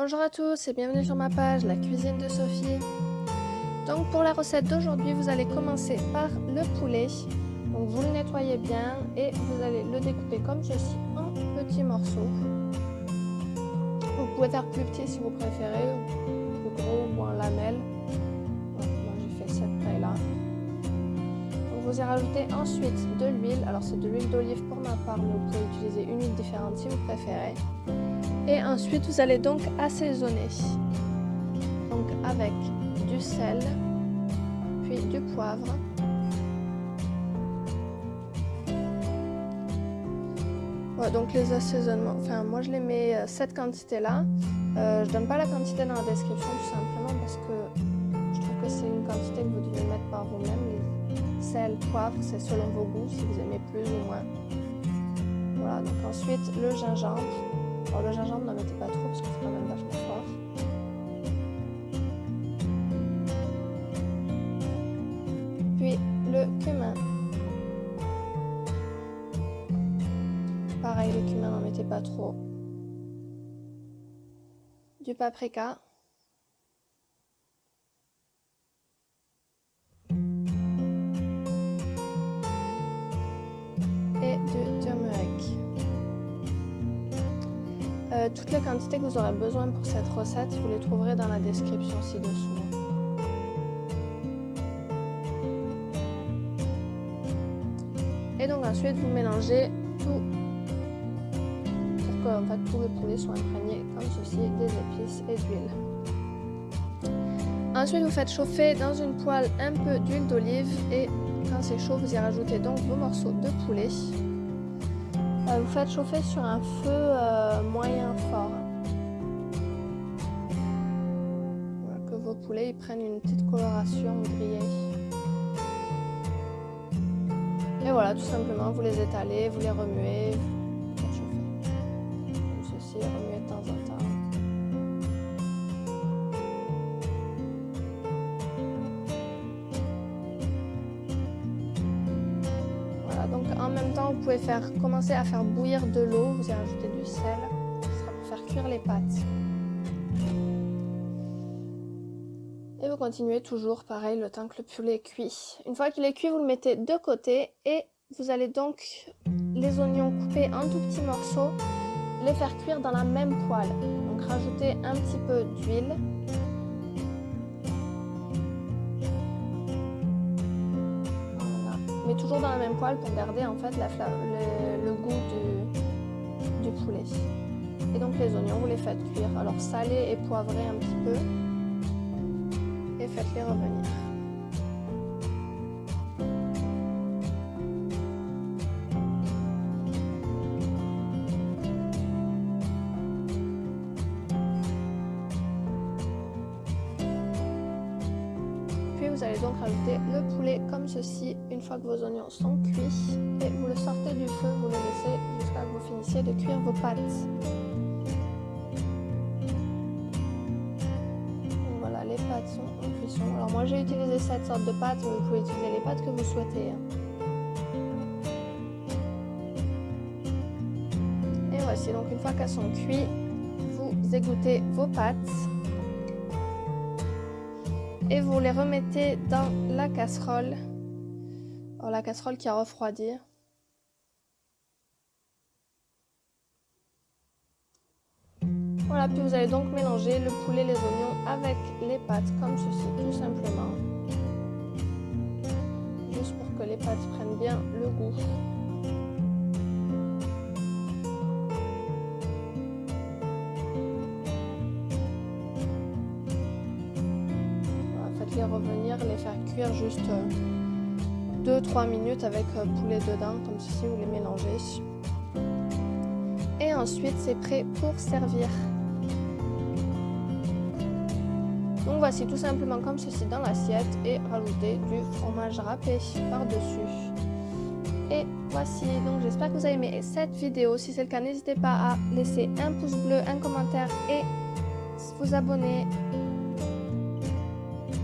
Bonjour à tous et bienvenue sur ma page La cuisine de Sophie. Donc pour la recette d'aujourd'hui, vous allez commencer par le poulet. Vous le nettoyez bien et vous allez le découper comme ceci en petits morceaux. Vous pouvez faire plus petit si vous préférez, plus gros ou en lamelles. moi j'ai fait cette taille là. Vous y rajoutez ensuite de l'huile. Alors c'est de l'huile d'olive pour ma part, mais vous pouvez utiliser une huile différente si vous préférez. Et ensuite, vous allez donc assaisonner. Donc avec du sel, puis du poivre. Voilà, donc les assaisonnements, enfin moi je les mets euh, cette quantité là. Euh, je donne pas la quantité dans la description tout simplement parce que je trouve que c'est une quantité que vous devez mettre par vous-même. Sel, poivre, c'est selon vos goûts, si vous aimez plus ou moins. Voilà, donc ensuite le gingembre. Alors le gingembre, n'en mettez pas trop parce que c'est quand même vachement fort. Puis le cumin. Pareil, le cumin, n'en mettez pas trop. Du paprika. Euh, toutes les quantités que vous aurez besoin pour cette recette, vous les trouverez dans la description ci-dessous. Et donc ensuite, vous mélangez tout pour que en fait, tout le poulet soit imprégné comme ceci des épices et d'huile. Ensuite, vous faites chauffer dans une poêle un peu d'huile d'olive et quand c'est chaud, vous y rajoutez donc vos morceaux de poulet. Euh, vous faites chauffer sur un feu euh, moyen fort. que vos poulets prennent une petite coloration grillée. Et voilà, tout simplement, vous les étalez, vous les remuez, vous chauffer. Comme ceci, en même temps, vous pouvez faire commencer à faire bouillir de l'eau, vous allez rajouter du sel, sera pour faire cuire les pâtes. Et vous continuez toujours pareil le temps que le poulet est cuit. Une fois qu'il est cuit, vous le mettez de côté et vous allez donc les oignons coupés en tout petits morceaux, les faire cuire dans la même poêle. Donc rajouter un petit peu d'huile toujours dans la même poêle pour garder en fait le, goût du, poulet. Et donc les oignons, vous les faites cuire. Alors salez et poivrez un petit peu et faites-les revenir. Vous allez donc rajouter le poulet comme ceci une fois que vos oignons sont cuits et vous le sortez du feu, vous le laissez jusqu'à que vous finissiez de cuire vos pâtes. voilà, les pâtes sont en cuisson. Alors moi j'ai utilisé cette sorte de pâte, vous pouvez utiliser les pâtes que vous souhaitez. Hein. Et voici, donc une fois qu'elles sont cuites, vous égouttez vos pâtes et vous les remettez dans la casserole. Oh, la casserole qui a refroidi. Voilà, puis vous allez donc mélanger le poulet, les oignons avec les pâtes comme ceci, tout simplement. Juste pour que les pâtes prennent bien le goût. Revenir, les faire cuire juste 2-3 euh, minutes avec euh, poulet dedans, comme ceci, vous les mélangez. Et ensuite, c'est prêt pour servir. Donc voici tout simplement comme ceci dans l'assiette et rajouter du fromage râpé par-dessus. Et voici, donc j'espère que vous avez aimé cette vidéo. Si c'est le cas, n'hésitez pas à laisser un pouce bleu, un commentaire et vous abonner